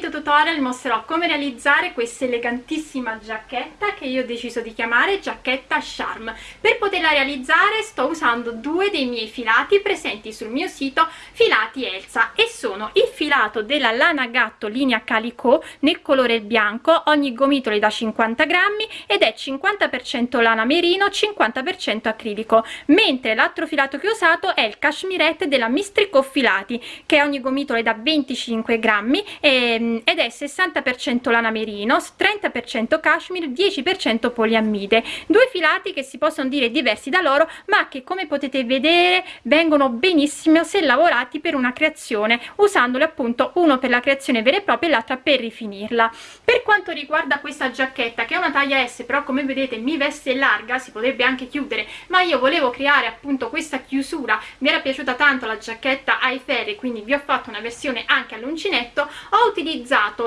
video tutorial mostrerò come realizzare questa elegantissima giacchetta che io ho deciso di chiamare giacchetta charm. Per poterla realizzare sto usando due dei miei filati presenti sul mio sito filati Elsa e sono il filato della lana gatto linea calico nel colore bianco ogni gomitolo è da 50 grammi ed è 50% lana merino 50% acrilico mentre l'altro filato che ho usato è il cashmirette della mistrico filati che ogni gomitolo è da 25 grammi e, ed è 60% lana merino 30% cashmere 10% poliammide due filati che si possono dire diversi da loro ma che come potete vedere vengono benissimo se lavorati per una creazione usandoli appunto uno per la creazione vera e propria e l'altra per rifinirla. Per quanto riguarda questa giacchetta che è una taglia S però come vedete mi veste larga si potrebbe anche chiudere ma io volevo creare appunto questa chiusura. Mi era piaciuta tanto la giacchetta ai ferri quindi vi ho fatto una versione anche all'uncinetto. Ho utilizzato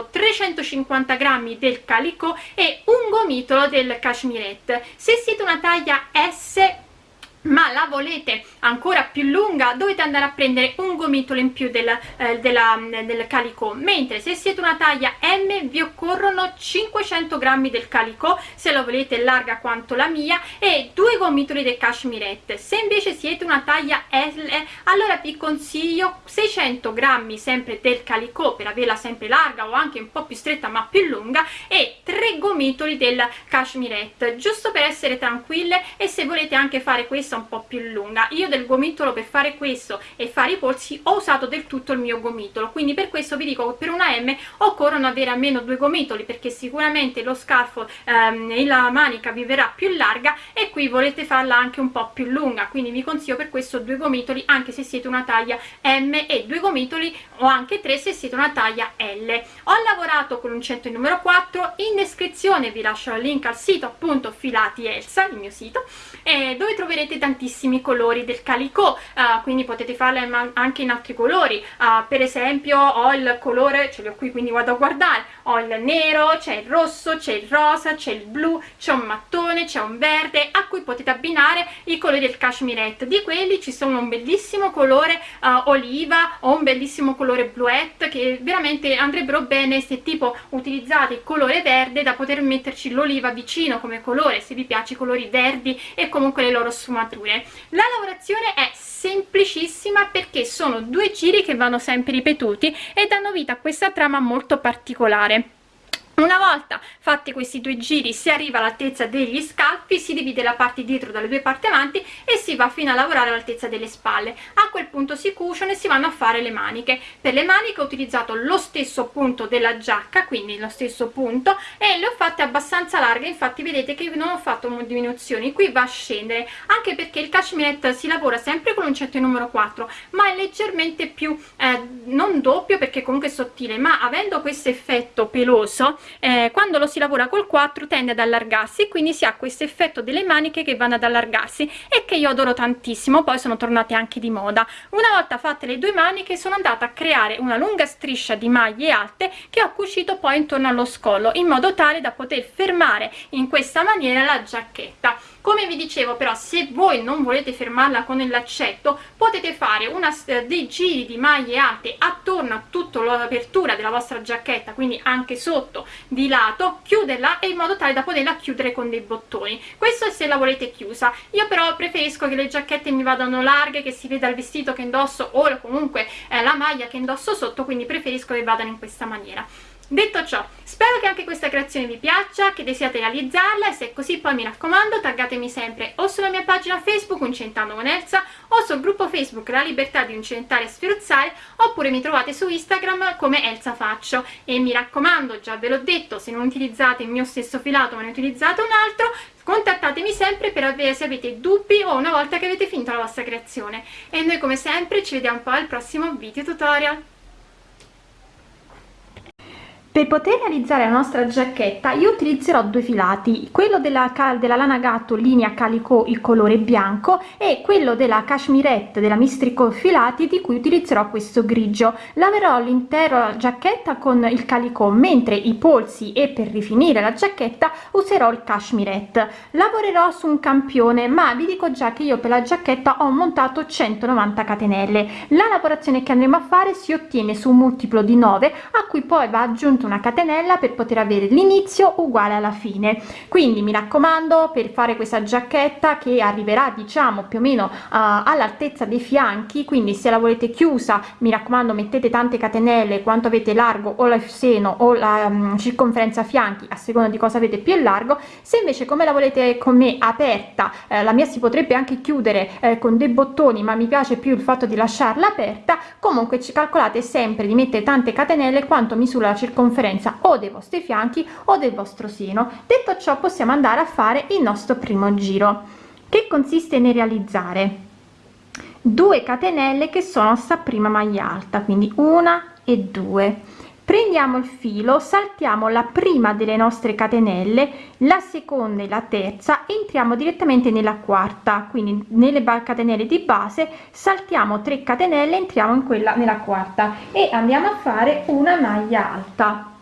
350 grammi del calico e un gomitolo del cashmirette. Se siete una taglia S ma la volete ancora più lunga? Dovete andare a prendere un gomitolo in più del, eh, della, del calico mentre se siete una taglia M vi occorrono 500 grammi del calico se lo volete larga quanto la mia e due gomitoli del cashmirette. Se invece siete una taglia L allora vi consiglio 600 grammi sempre del calico per averla sempre larga o anche un po' più stretta ma più lunga e tre gomitoli del cashmirette giusto per essere tranquille e se volete anche fare questo questa un po' più lunga. Io del gomitolo per fare questo e fare i polsi ho usato del tutto il mio gomitolo. Quindi per questo vi dico che per una M occorrono avere almeno due gomitoli perché sicuramente lo scarfo ehm, e la manica vi verrà più larga e qui volete farla anche un po' più lunga. Quindi vi consiglio per questo due gomitoli anche se siete una taglia M e due gomitoli o anche tre se siete una taglia L. Ho lavorato con un centro numero 4 in descrizione vi lascio il link al sito appunto filati Elsa il mio sito eh, dove troverete tantissimi colori del calico uh, quindi potete farle anche in altri colori. Uh, per esempio ho il colore ce li ho qui quindi vado a guardare ho il nero c'è il rosso c'è il rosa c'è il blu c'è un mattone c'è un verde a cui potete abbinare i colori del cashmirette di quelli ci sono un bellissimo colore uh, oliva o un bellissimo colore bluette che veramente andrebbero bene se tipo utilizzate il colore verde da poter metterci l'oliva vicino come colore se vi piace i colori verdi e comunque le loro sfumature sfumature la lavorazione è semplicissima perché sono due giri che vanno sempre ripetuti e danno vita a questa trama molto particolare una volta fatti questi due giri si arriva all'altezza degli scalpi si divide la parte dietro dalle due parti avanti e si va fino a lavorare all'altezza delle spalle. A quel punto si cuciono e si vanno a fare le maniche. Per le maniche ho utilizzato lo stesso punto della giacca quindi lo stesso punto e le ho fatte abbastanza larghe. Infatti vedete che non ho fatto diminuzioni. Qui va a scendere anche perché il cashmere si lavora sempre con l'uncinetto numero 4 ma è leggermente più eh, non doppio perché comunque è sottile ma avendo questo effetto peloso eh, quando lo si lavora col 4 tende ad allargarsi quindi si ha questo effetto delle maniche che vanno ad allargarsi e che io adoro tantissimo poi sono tornate anche di moda. Una volta fatte le due maniche sono andata a creare una lunga striscia di maglie alte che ho cucito poi intorno allo scollo in modo tale da poter fermare in questa maniera la giacchetta come vi dicevo però se voi non volete fermarla con il laccetto potete fare una, dei giri di maglie alte attorno a tutta l'apertura della vostra giacchetta quindi anche sotto di lato chiuderla in modo tale da poterla chiudere con dei bottoni. Questo è se la volete chiusa. Io però preferisco che le giacchette mi vadano larghe che si veda il vestito che indosso o comunque eh, la maglia che indosso sotto quindi preferisco che vadano in questa maniera Detto ciò, spero che anche questa creazione vi piaccia, che desiate realizzarla e se è così poi mi raccomando taggatemi sempre o sulla mia pagina Facebook Uncentando con Elsa o sul gruppo Facebook La Libertà di Uncentare e Sferuzzare oppure mi trovate su Instagram come Elsa Faccio. E mi raccomando, già ve l'ho detto, se non utilizzate il mio stesso filato ma ne utilizzate un altro contattatemi sempre per avere se avete dubbi o una volta che avete finito la vostra creazione. E noi come sempre ci vediamo poi al prossimo video tutorial per poter realizzare la nostra giacchetta io utilizzerò due filati quello della, della lana gatto linea calico il colore bianco e quello della cashmirette della mistrico filati di cui utilizzerò questo grigio. Lavorerò l'intera giacchetta con il calico mentre i polsi e per rifinire la giacchetta userò il cashmirette. Lavorerò su un campione ma vi dico già che io per la giacchetta ho montato 190 catenelle. La lavorazione che andremo a fare si ottiene su un multiplo di 9 a cui poi va aggiunto una catenella per poter avere l'inizio uguale alla fine. Quindi mi raccomando per fare questa giacchetta che arriverà diciamo più o meno uh, all'altezza dei fianchi quindi se la volete chiusa mi raccomando mettete tante catenelle quanto avete largo o il seno o la um, circonferenza fianchi a seconda di cosa avete più largo. Se invece come la volete con me aperta eh, la mia si potrebbe anche chiudere eh, con dei bottoni ma mi piace più il fatto di lasciarla aperta comunque ci calcolate sempre di mettere tante catenelle quanto misura la circonferenza conferenza o dei vostri fianchi o del vostro seno. Detto ciò possiamo andare a fare il nostro primo giro che consiste nel realizzare 2 catenelle che sono sta prima maglia alta quindi una e due prendiamo il filo saltiamo la prima delle nostre catenelle la seconda e la terza entriamo direttamente nella quarta. Quindi nelle catenelle di base saltiamo 3 catenelle entriamo in quella nella quarta e andiamo a fare una maglia alta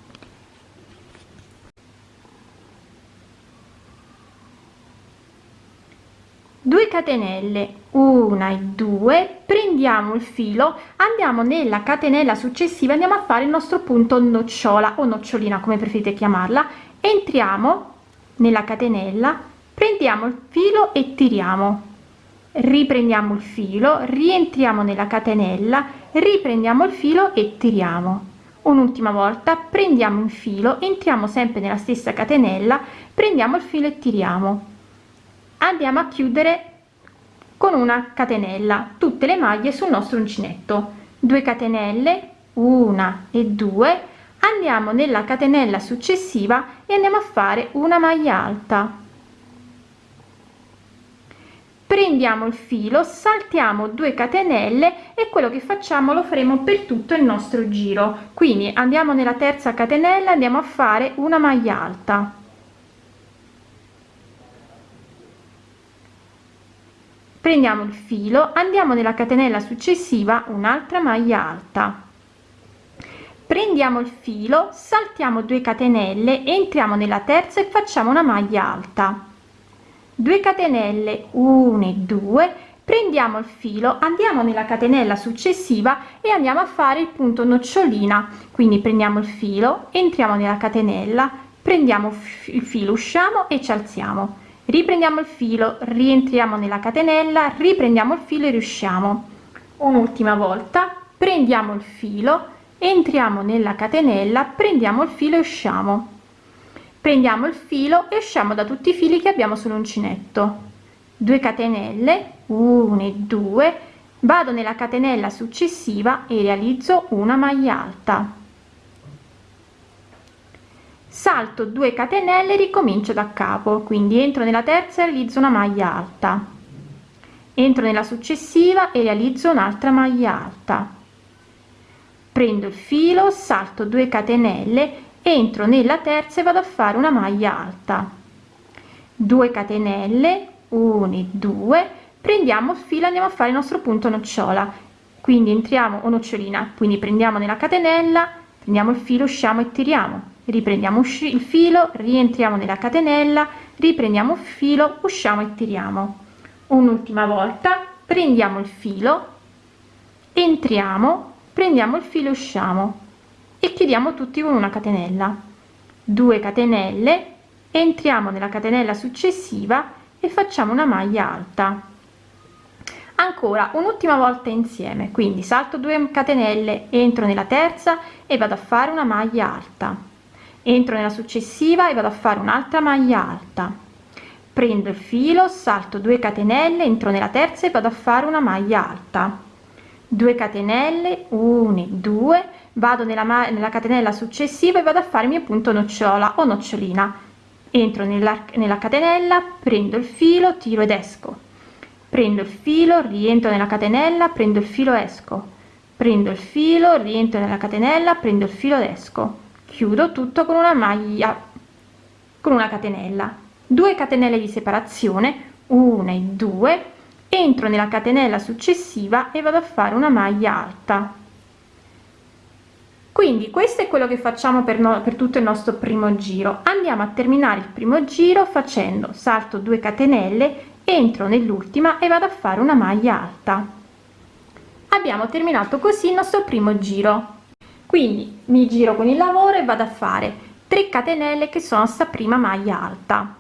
2 catenelle una e due prendiamo il filo andiamo nella catenella successiva andiamo a fare il nostro punto nocciola o nocciolina come preferite chiamarla. Entriamo nella catenella prendiamo il filo e tiriamo. Riprendiamo il filo rientriamo nella catenella riprendiamo il filo e tiriamo. Un'ultima volta prendiamo il filo entriamo sempre nella stessa catenella prendiamo il filo e tiriamo andiamo a chiudere con una catenella. Tutte le maglie sul nostro uncinetto. 2 catenelle una e due. Andiamo nella catenella successiva e andiamo a fare una maglia alta. Prendiamo il filo saltiamo 2 catenelle e quello che facciamo lo faremo per tutto il nostro giro. Quindi andiamo nella terza catenella andiamo a fare una maglia alta prendiamo il filo andiamo nella catenella successiva un'altra maglia alta. Prendiamo il filo saltiamo 2 catenelle entriamo nella terza e facciamo una maglia alta. 2 catenelle 1 e 2 prendiamo il filo andiamo nella catenella successiva e andiamo a fare il punto nocciolina. Quindi prendiamo il filo entriamo nella catenella prendiamo il filo usciamo e ci alziamo riprendiamo il filo rientriamo nella catenella riprendiamo il filo e riusciamo. Un'ultima volta prendiamo il filo entriamo nella catenella prendiamo il filo e usciamo. Prendiamo il filo e usciamo da tutti i fili che abbiamo sull'uncinetto. 2 catenelle 1 e 2 vado nella catenella successiva e realizzo una maglia alta salto 2 catenelle ricomincio da capo. Quindi entro nella terza realizzo una maglia alta. Entro nella successiva e realizzo un'altra maglia alta. Prendo il filo salto 2 catenelle entro nella terza e vado a fare una maglia alta. 2 catenelle 1 e 2 prendiamo il filo andiamo a fare il nostro punto nocciola. Quindi entriamo o nocciolina quindi prendiamo nella catenella prendiamo il filo usciamo e tiriamo riprendiamo il filo rientriamo nella catenella riprendiamo il filo usciamo e tiriamo. Un'ultima volta prendiamo il filo entriamo prendiamo il filo usciamo. E chiudiamo tutti con una catenella. 2 catenelle entriamo nella catenella successiva e facciamo una maglia alta. Ancora un'ultima volta insieme. Quindi salto 2 catenelle entro nella terza e vado a fare una maglia alta entro nella successiva e vado a fare un'altra maglia alta. Prendo il filo salto 2 catenelle entro nella terza e vado a fare una maglia alta. 2 catenelle 1 2 vado nella, nella catenella successiva e vado a fare il mio punto nocciola o nocciolina. Entro nella, nella catenella prendo il filo tiro ed esco. Prendo il filo rientro nella catenella prendo il filo esco. Prendo il filo rientro nella catenella prendo il filo ed esco chiudo tutto con una maglia con una catenella. 2 catenelle di separazione 1 e 2 entro nella catenella successiva e vado a fare una maglia alta. Quindi questo è quello che facciamo per, no, per tutto il nostro primo giro. Andiamo a terminare il primo giro facendo salto 2 catenelle entro nell'ultima e vado a fare una maglia alta. Abbiamo terminato così il nostro primo giro quindi mi giro con il lavoro e vado a fare 3 catenelle che sono sta prima maglia alta.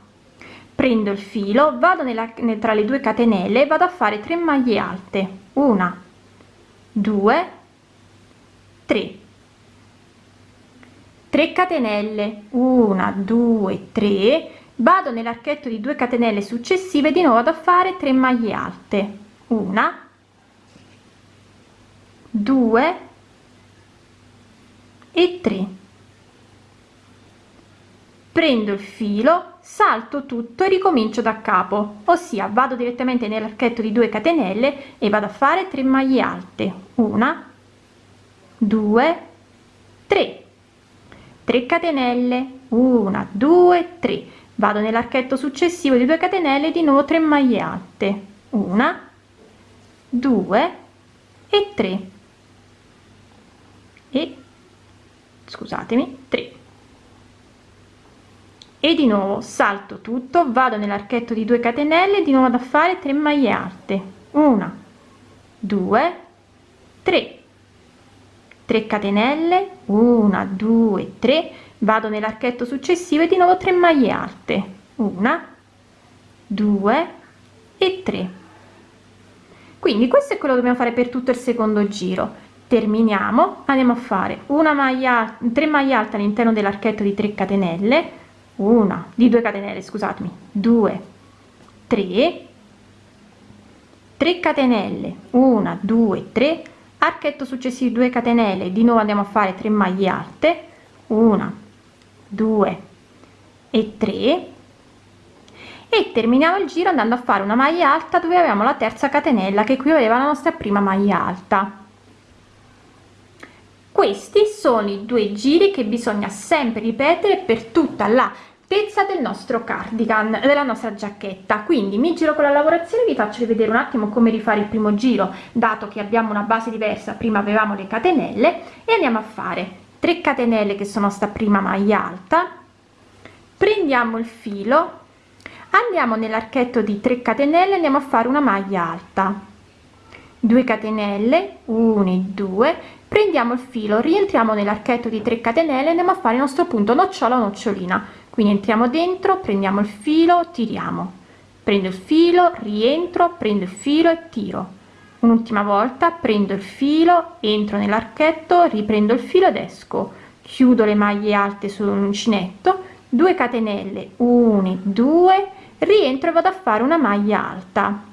Prendo il filo vado nella, tra le due catenelle vado a fare 3 maglie alte. Una due tre. 3 catenelle. 1 2 3 vado nell'archetto di 2 catenelle successive di nuovo ad fare 3 maglie alte. Una 2 e 3 prendo il filo salto tutto e ricomincio da capo ossia vado direttamente nell'archetto di 2 catenelle e vado a fare 3 maglie alte. Una 2 3 3 catenelle. 1 2 3 vado nell'archetto successivo di 2 catenelle di nuovo 3 maglie alte. 1 2 e 3 e scusatemi 3 e di nuovo salto tutto vado nell'archetto di 2 catenelle di nuovo da fare 3 maglie alte. 1 2 3 3 catenelle 1 2 3 vado nell'archetto successivo e di nuovo 3 maglie alte. 1 2 e 3 quindi questo è quello che dobbiamo fare per tutto il secondo giro terminiamo. Andiamo a fare una maglia 3 maglie alte all'interno dell'archetto di 3 catenelle. Una di 2 catenelle scusatemi. 2 3 3 catenelle. 1 2 3 archetto successivo 2 catenelle. Di nuovo andiamo a fare 3 maglie alte. 1 2 e 3 e terminiamo il giro andando a fare una maglia alta dove avevamo la terza catenella che qui aveva la nostra prima maglia alta questi sono i due giri che bisogna sempre ripetere per tutta la altezza del nostro cardigan della nostra giacchetta. Quindi mi giro con la lavorazione vi faccio vedere un attimo come rifare il primo giro dato che abbiamo una base diversa prima avevamo le catenelle e andiamo a fare 3 catenelle che sono sta prima maglia alta. Prendiamo il filo andiamo nell'archetto di 3 catenelle andiamo a fare una maglia alta. 2 catenelle 1 e 2 prendiamo il filo rientriamo nell'archetto di 3 catenelle andiamo a fare il nostro punto nocciola nocciolina. Quindi entriamo dentro prendiamo il filo tiriamo. Prendo il filo rientro prendo il filo e tiro. Un'ultima volta prendo il filo entro nell'archetto riprendo il filo ed esco. Chiudo le maglie alte sull'uncinetto 2 catenelle 1 2 rientro e vado a fare una maglia alta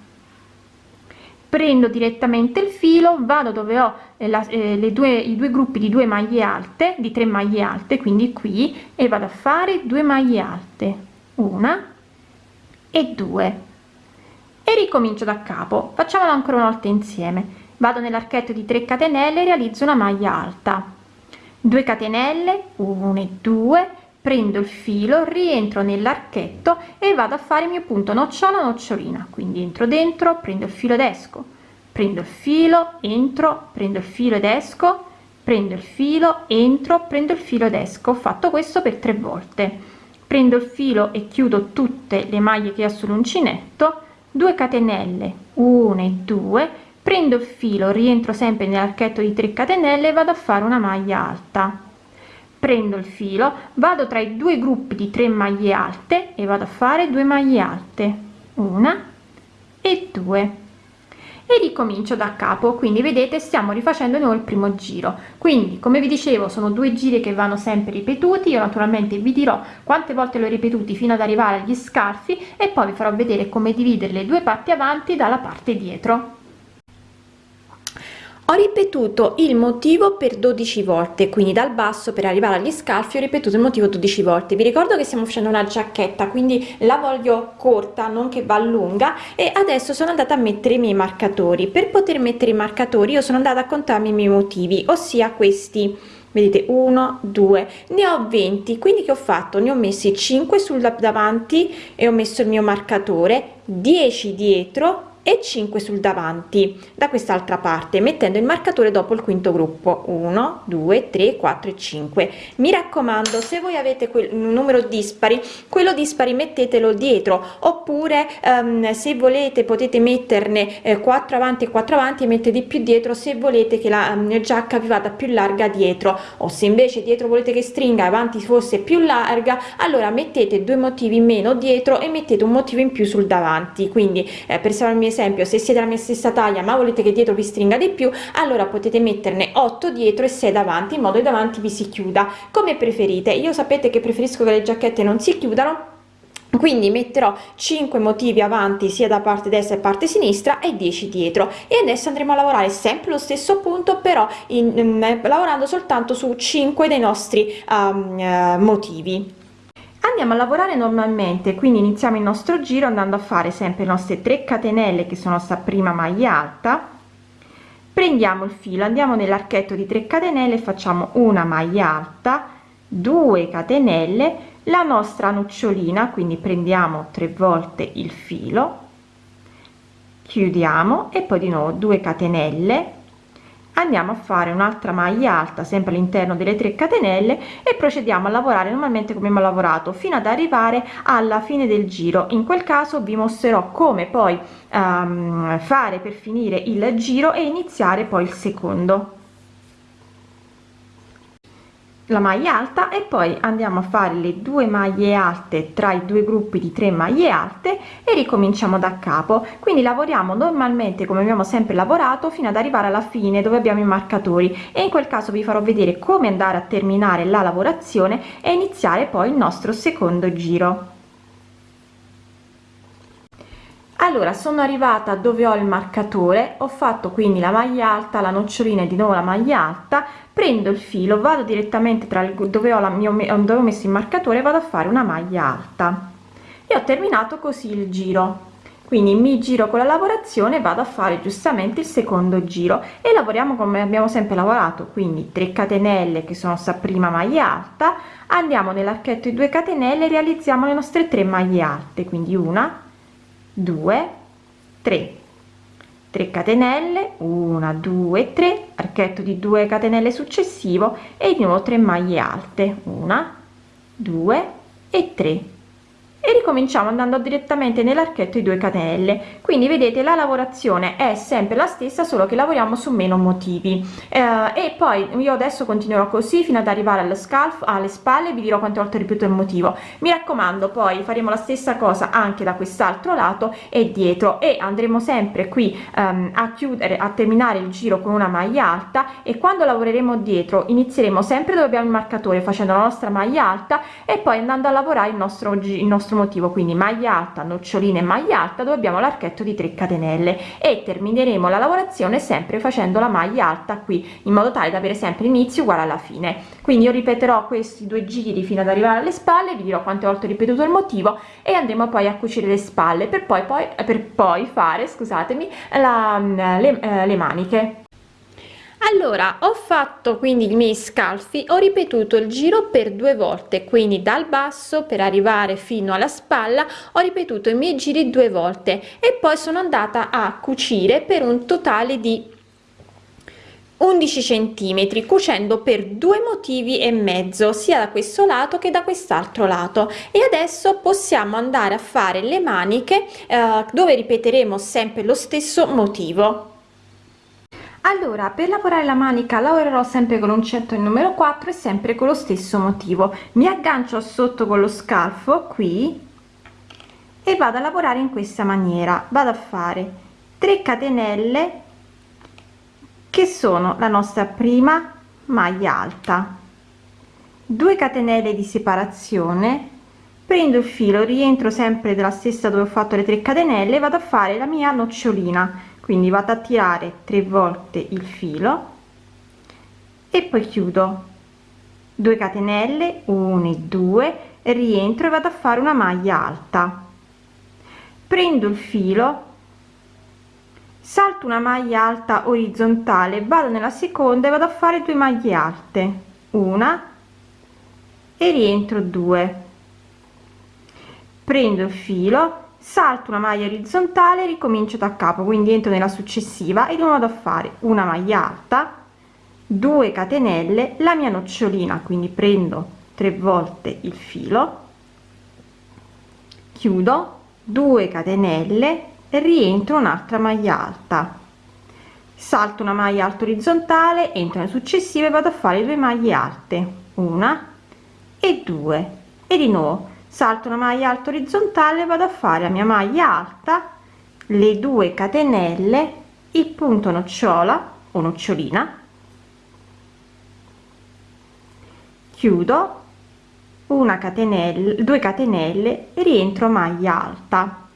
prendo direttamente il filo vado dove ho eh, la, eh, due i due gruppi di due maglie alte di 3 maglie alte quindi qui e vado a fare due maglie alte una e due. E ricomincio da capo facciamolo ancora una volta insieme. Vado nell'archetto di 3 catenelle realizzo una maglia alta. 2 catenelle 1 e 2 prendo il filo rientro nell'archetto e vado a fare il mio punto nocciola nocciolina. Quindi entro dentro prendo il filo ed esco. Prendo il filo entro prendo il filo ed esco. Prendo il filo entro prendo il filo ed esco. Ho fatto questo per tre volte. Prendo il filo e chiudo tutte le maglie che ho sull'uncinetto. 2 catenelle 1 e 2 prendo il filo rientro sempre nell'archetto di 3 catenelle e vado a fare una maglia alta prendo il filo vado tra i due gruppi di 3 maglie alte e vado a fare 2 maglie alte una e due. E ricomincio da capo quindi vedete stiamo rifacendo noi il primo giro. Quindi come vi dicevo sono due giri che vanno sempre ripetuti io naturalmente vi dirò quante volte l'ho ripetuti fino ad arrivare agli scarfi e poi vi farò vedere come dividere le due parti avanti dalla parte dietro ho ripetuto il motivo per 12 volte quindi dal basso per arrivare agli scalfi ho ripetuto il motivo 12 volte. Vi ricordo che stiamo facendo una giacchetta quindi la voglio corta non che va lunga e adesso sono andata a mettere i miei marcatori. Per poter mettere i marcatori io sono andata a contarmi i miei motivi ossia questi. Vedete 1 2 ne ho 20 quindi che ho fatto? Ne ho messi 5 sul davanti e ho messo il mio marcatore 10 dietro e 5 sul davanti da quest'altra parte mettendo il marcatore dopo il quinto gruppo. 1 2 3 4 e 5 mi raccomando se voi avete quel numero dispari quello dispari mettetelo dietro oppure um, se volete potete metterne eh, 4 avanti e 4 avanti e mettete di più dietro se volete che la um, giacca vi vada più larga dietro. O se invece dietro volete che stringa avanti fosse più larga allora mettete due motivi meno dietro e mettete un motivo in più sul davanti. Quindi eh, per salvarmi esempio se siete la mia stessa taglia ma volete che dietro vi stringa di più allora potete metterne 8 dietro e 6 davanti in modo che davanti vi si chiuda come preferite. Io sapete che preferisco che le giacchette non si chiudano quindi metterò 5 motivi avanti sia da parte destra e parte sinistra e 10 dietro. E adesso andremo a lavorare sempre lo stesso punto però in, in, lavorando soltanto su 5 dei nostri um, uh, motivi andiamo a lavorare normalmente quindi iniziamo il nostro giro andando a fare sempre le nostre 3 catenelle che sono sta prima maglia alta. Prendiamo il filo andiamo nell'archetto di 3 catenelle facciamo una maglia alta 2 catenelle la nostra nocciolina quindi prendiamo tre volte il filo chiudiamo e poi di nuovo 2 catenelle andiamo a fare un'altra maglia alta sempre all'interno delle 3 catenelle e procediamo a lavorare normalmente come abbiamo lavorato fino ad arrivare alla fine del giro. In quel caso vi mostrerò come poi um, fare per finire il giro e iniziare poi il secondo la maglia alta e poi andiamo a fare le due maglie alte tra i due gruppi di 3 maglie alte e ricominciamo da capo. Quindi lavoriamo normalmente come abbiamo sempre lavorato fino ad arrivare alla fine dove abbiamo i marcatori. E in quel caso vi farò vedere come andare a terminare la lavorazione e iniziare poi il nostro secondo giro allora sono arrivata dove ho il marcatore ho fatto quindi la maglia alta la nocciolina e di nuovo la maglia alta prendo il filo vado direttamente tra il dove ho la mia dove ho messo il marcatore vado a fare una maglia alta. E ho terminato così il giro. Quindi mi giro con la lavorazione vado a fare giustamente il secondo giro. E lavoriamo come abbiamo sempre lavorato quindi 3 catenelle che sono sta prima maglia alta andiamo nell'archetto di 2 catenelle realizziamo le nostre 3 maglie alte quindi una 2 3 3 catenelle 1 2 3 archetto di 2 catenelle successivo e di nuovo 3 maglie alte 1 2 e 3 e ricominciamo andando direttamente nell'archetto di 2 catenelle quindi vedete la lavorazione è sempre la stessa solo che lavoriamo su meno motivi. Eh, e poi io adesso continuerò così fino ad arrivare allo scalfo alle spalle. Vi dirò quante volte ripeto il motivo. Mi raccomando poi faremo la stessa cosa anche da quest'altro lato e dietro. E andremo sempre qui um, a chiudere a terminare il giro con una maglia alta. E quando lavoreremo dietro inizieremo sempre dove abbiamo il marcatore facendo la nostra maglia alta. E poi andando a lavorare il nostro il nostro nostro motivo quindi maglia alta noccioline maglia alta dove abbiamo l'archetto di 3 catenelle. E termineremo la lavorazione sempre facendo la maglia alta qui in modo tale da avere sempre inizio uguale alla fine. Quindi io ripeterò questi due giri fino ad arrivare alle spalle vi dirò quante volte ho ripetuto il motivo e andremo poi a cucire le spalle per poi, poi per poi fare scusatemi la, le, eh, le maniche allora ho fatto quindi i miei scalfi ho ripetuto il giro per due volte quindi dal basso per arrivare fino alla spalla ho ripetuto i miei giri due volte e poi sono andata a cucire per un totale di 11 centimetri cucendo per due motivi e mezzo sia da questo lato che da quest'altro lato. E adesso possiamo andare a fare le maniche eh, dove ripeteremo sempre lo stesso motivo allora per lavorare la manica lavorerò sempre con l'uncinetto il numero 4 e sempre con lo stesso motivo. Mi aggancio sotto con lo scalfo qui e vado a lavorare in questa maniera. Vado a fare 3 catenelle che sono la nostra prima maglia alta. 2 catenelle di separazione. Prendo il filo rientro sempre della stessa dove ho fatto le 3 catenelle vado a fare la mia nocciolina quindi vado a tirare tre volte il filo e poi chiudo. 2 catenelle 1 e 2 rientro e vado a fare una maglia alta. Prendo il filo salto una maglia alta orizzontale vado nella seconda e vado a fare due maglie alte. Una e rientro 2 prendo il filo salto una maglia orizzontale ricomincio da capo quindi entro nella successiva e non vado a fare una maglia alta 2 catenelle la mia nocciolina quindi prendo tre volte il filo chiudo 2 catenelle rientro un'altra maglia alta. Salto una maglia alta orizzontale entro nelle successive e vado a fare due maglie alte una e due e di nuovo salto una maglia alta orizzontale vado a fare la mia maglia alta le due catenelle il punto nocciola o nocciolina chiudo una catenella 2 catenelle rientro maglia alta.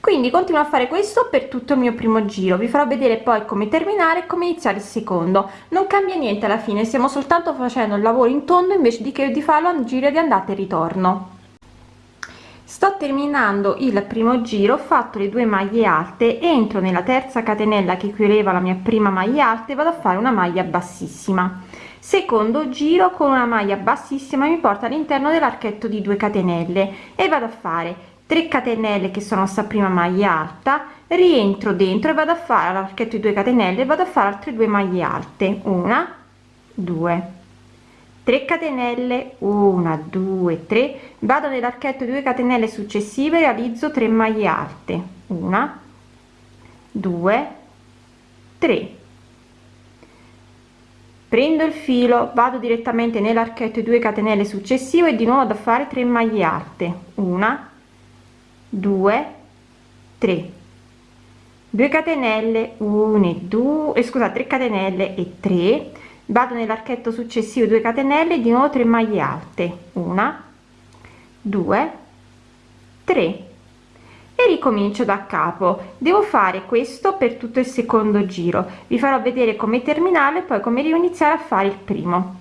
Quindi continuo a fare questo per tutto il mio primo giro. Vi farò vedere poi come terminare e come iniziare il secondo. Non cambia niente alla fine stiamo soltanto facendo il lavoro in tondo invece di che di farlo a giro di andata e ritorno sto terminando il primo giro ho fatto le due maglie alte entro nella terza catenella che chiudeva la mia prima maglia alta e vado a fare una maglia bassissima. Secondo giro con una maglia bassissima mi porta all'interno dell'archetto di 2 catenelle e vado a fare 3 catenelle che sono sta prima maglia alta rientro dentro e vado a fare l'archetto di 2 catenelle vado a fare altre due maglie alte. Una due 3 catenelle 1 2 3 vado nell'archetto 2 catenelle successive realizzo 3 maglie alte 1 2 3 prendo il filo vado direttamente nell'archetto 2 catenelle successivo e di nuovo da fare 3 maglie alte 1 2 3 2 catenelle 1 e 2 scusate 3 catenelle e 3 vado nell'archetto successivo 2 catenelle di nuovo 3 maglie alte. Una 2 3 e ricomincio da capo. Devo fare questo per tutto il secondo giro. Vi farò vedere come terminare poi come riiniziare a fare il primo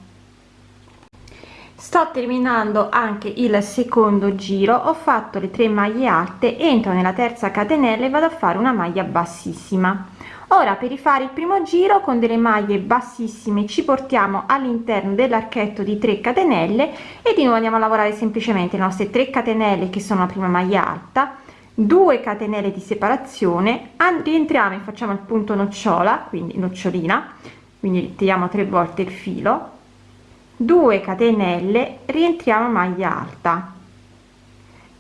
sto terminando anche il secondo giro ho fatto le 3 maglie alte entro nella terza catenella e vado a fare una maglia bassissima. Ora per rifare il primo giro con delle maglie bassissime ci portiamo all'interno dell'archetto di 3 catenelle e di nuovo andiamo a lavorare semplicemente le nostre 3 catenelle che sono la prima maglia alta 2 catenelle di separazione rientriamo e facciamo il punto nocciola quindi nocciolina quindi tiriamo tre volte il filo 2 catenelle rientriamo maglia alta.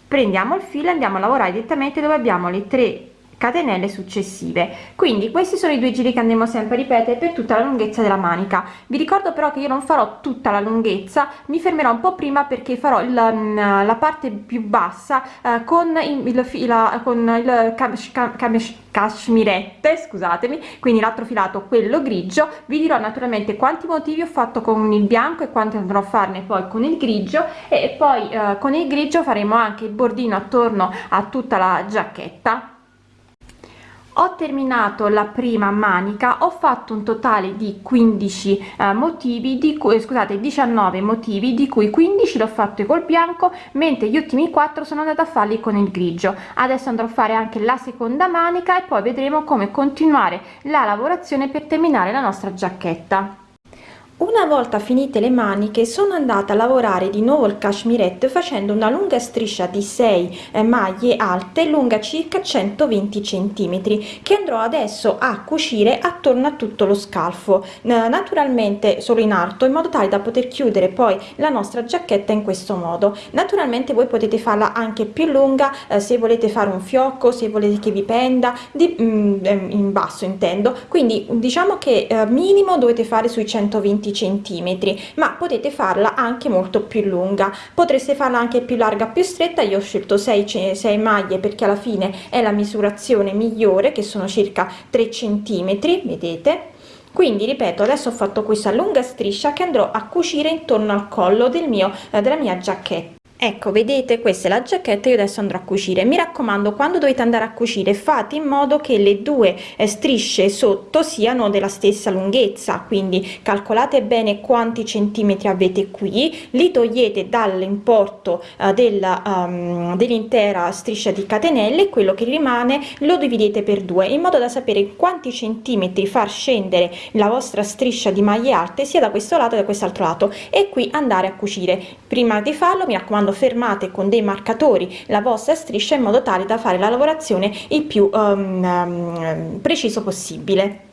Prendiamo il filo andiamo a lavorare direttamente dove abbiamo le 3 catenelle successive. Quindi questi sono i due giri che andremo sempre a ripetere per tutta la lunghezza della manica. Vi ricordo però che io non farò tutta la lunghezza mi fermerò un po prima perché farò il, mm, la parte più bassa eh, con il, il, con il cashmirette scusatemi quindi l'altro filato quello grigio. Vi dirò naturalmente quanti motivi ho fatto con il bianco e quanti andrò a farne poi con il grigio e poi eh, con il grigio faremo anche il bordino attorno a tutta la giacchetta ho terminato la prima manica ho fatto un totale di 15 eh, motivi di cui scusate 19 motivi di cui 15 l'ho fatto col bianco mentre gli ultimi 4 sono andata a farli con il grigio. Adesso andrò a fare anche la seconda manica e poi vedremo come continuare la lavorazione per terminare la nostra giacchetta una volta finite le maniche sono andata a lavorare di nuovo il cashmirette facendo una lunga striscia di 6 eh, maglie alte lunga circa 120 centimetri che andrò adesso a cucire attorno a tutto lo scalfo naturalmente solo in alto in modo tale da poter chiudere poi la nostra giacchetta in questo modo. Naturalmente voi potete farla anche più lunga eh, se volete fare un fiocco se volete che vi penda di mm, ehm, in basso intendo. Quindi diciamo che eh, minimo dovete fare sui 120 centimetri ma potete farla anche molto più lunga. Potreste farla anche più larga più stretta. Io ho scelto 6 6 maglie perché alla fine è la misurazione migliore che sono circa 3 centimetri vedete? Quindi ripeto adesso ho fatto questa lunga striscia che andrò a cucire intorno al collo del mio della mia giacchetta ecco vedete questa è la giacchetta io adesso andrò a cucire. Mi raccomando quando dovete andare a cucire fate in modo che le due eh, strisce sotto siano della stessa lunghezza. Quindi calcolate bene quanti centimetri avete qui. Li togliete dall'importo uh, del, um, dell'intera striscia di catenelle. Quello che rimane lo dividete per due in modo da sapere quanti centimetri far scendere la vostra striscia di maglie alte sia da questo lato che da quest'altro lato. E qui andare a cucire. Prima di farlo mi raccomando quando fermate con dei marcatori la vostra striscia in modo tale da fare la lavorazione il più um, preciso possibile